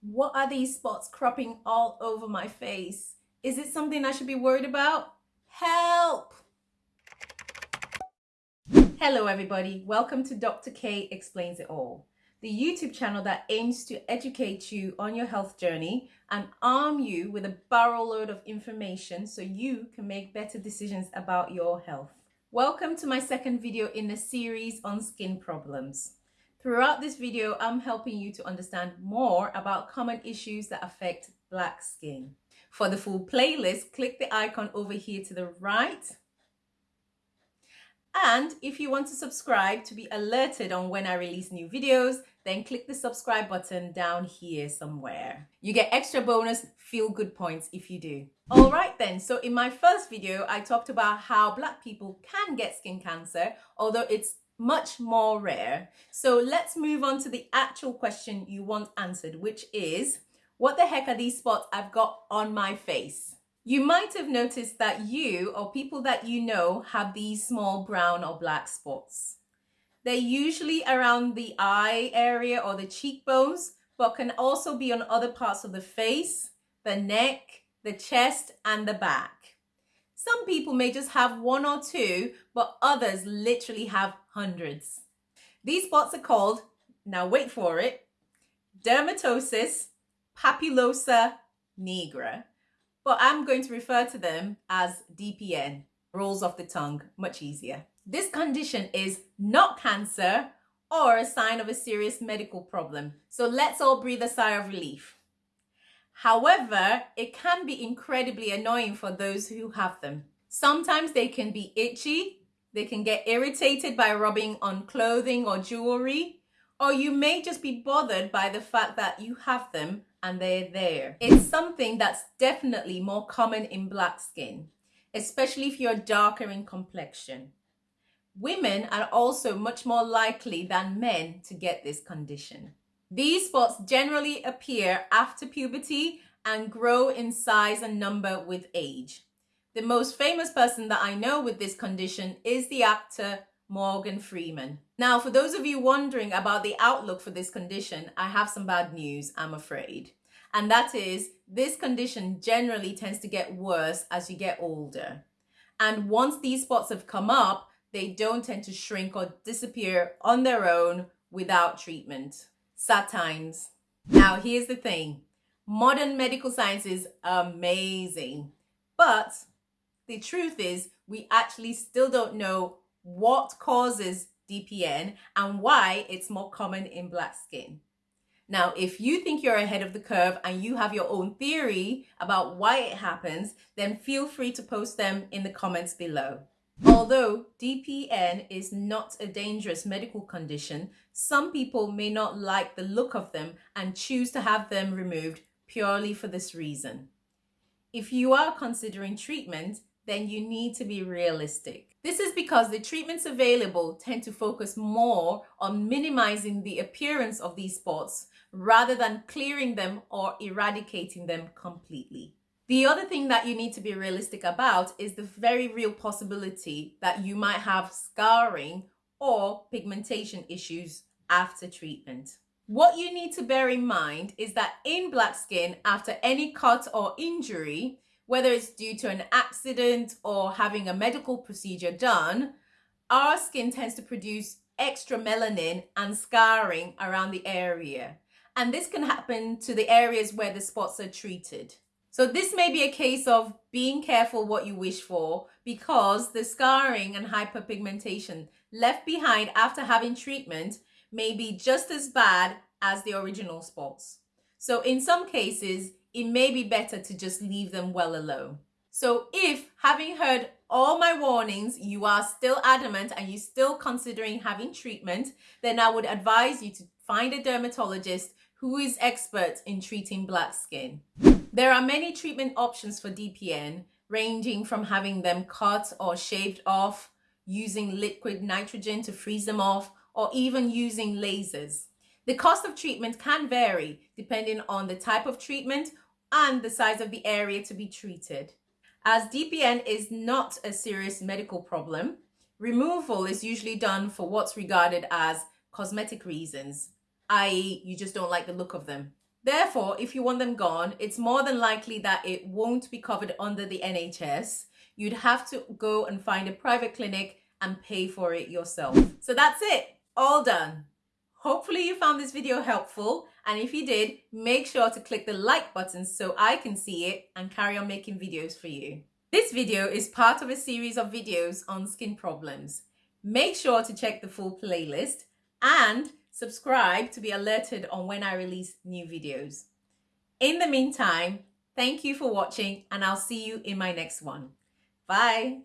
What are these spots cropping all over my face? Is it something I should be worried about? Help! Hello everybody, welcome to Dr. K Explains It All, the YouTube channel that aims to educate you on your health journey and arm you with a barrel load of information so you can make better decisions about your health. Welcome to my second video in the series on skin problems. Throughout this video, I'm helping you to understand more about common issues that affect black skin. For the full playlist, click the icon over here to the right. And if you want to subscribe to be alerted on when I release new videos, then click the subscribe button down here somewhere. You get extra bonus feel good points if you do. All right then, so in my first video, I talked about how black people can get skin cancer, although it's much more rare. So let's move on to the actual question you want answered, which is, what the heck are these spots I've got on my face? You might have noticed that you or people that you know have these small brown or black spots. They're usually around the eye area or the cheekbones, but can also be on other parts of the face, the neck, the chest, and the back. Some people may just have one or two, but others literally have hundreds. These spots are called, now wait for it, dermatosis papulosa nigra, but I'm going to refer to them as DPN, rolls off the tongue, much easier. This condition is not cancer or a sign of a serious medical problem, so let's all breathe a sigh of relief. However, it can be incredibly annoying for those who have them. Sometimes they can be itchy, they can get irritated by rubbing on clothing or jewelry, or you may just be bothered by the fact that you have them and they're there. It's something that's definitely more common in black skin, especially if you're darker in complexion. Women are also much more likely than men to get this condition. These spots generally appear after puberty and grow in size and number with age. The most famous person that I know with this condition is the actor Morgan Freeman. Now, for those of you wondering about the outlook for this condition, I have some bad news, I'm afraid. And that is, this condition generally tends to get worse as you get older. And once these spots have come up, they don't tend to shrink or disappear on their own without treatment sad times. Now, here's the thing. Modern medical science is amazing. But the truth is we actually still don't know what causes DPN and why it's more common in black skin. Now, if you think you're ahead of the curve and you have your own theory about why it happens, then feel free to post them in the comments below. Although DPN is not a dangerous medical condition, some people may not like the look of them and choose to have them removed purely for this reason. If you are considering treatment, then you need to be realistic. This is because the treatments available tend to focus more on minimizing the appearance of these spots rather than clearing them or eradicating them completely. The other thing that you need to be realistic about is the very real possibility that you might have scarring or pigmentation issues after treatment. What you need to bear in mind is that in black skin, after any cut or injury, whether it's due to an accident or having a medical procedure done, our skin tends to produce extra melanin and scarring around the area. And this can happen to the areas where the spots are treated. So this may be a case of being careful what you wish for because the scarring and hyperpigmentation left behind after having treatment may be just as bad as the original spots. So in some cases, it may be better to just leave them well alone. So if having heard all my warnings, you are still adamant and you're still considering having treatment, then I would advise you to find a dermatologist who is expert in treating black skin. There are many treatment options for DPN, ranging from having them cut or shaved off, using liquid nitrogen to freeze them off, or even using lasers. The cost of treatment can vary depending on the type of treatment and the size of the area to be treated. As DPN is not a serious medical problem, removal is usually done for what's regarded as cosmetic reasons, i.e. you just don't like the look of them. Therefore, if you want them gone, it's more than likely that it won't be covered under the NHS. You'd have to go and find a private clinic and pay for it yourself. So that's it, all done. Hopefully you found this video helpful and if you did, make sure to click the like button so I can see it and carry on making videos for you. This video is part of a series of videos on skin problems. Make sure to check the full playlist and subscribe to be alerted on when I release new videos. In the meantime, thank you for watching and I'll see you in my next one. Bye.